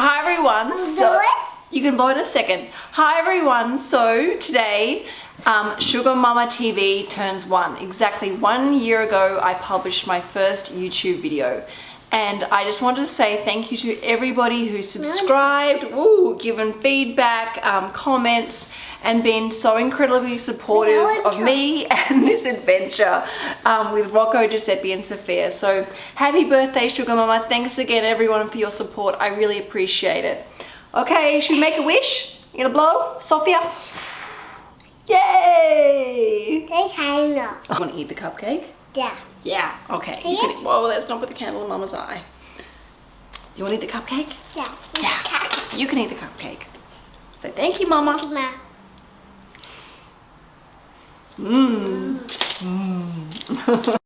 Hi everyone. So it? you can blow it in a second. Hi everyone. So today, um, Sugar Mama TV turns one. Exactly one year ago, I published my first YouTube video. And I just wanted to say thank you to everybody who subscribed, ooh, given feedback, um, comments, and been so incredibly supportive of me and this adventure um, with Rocco, Giuseppe, and Sophia. So happy birthday, Sugar Mama. Thanks again, everyone, for your support. I really appreciate it. Okay, should we make a wish? You gonna blow? Sophia? Yay! Candle. I want to eat the cupcake? Yeah. Yeah, okay. Can You can, well, let's not put the candle in Mama's eye. You want to eat the cupcake? Yeah. Yeah. You can eat the cupcake. Say thank you, Mama. Ma. Mmm. mmm.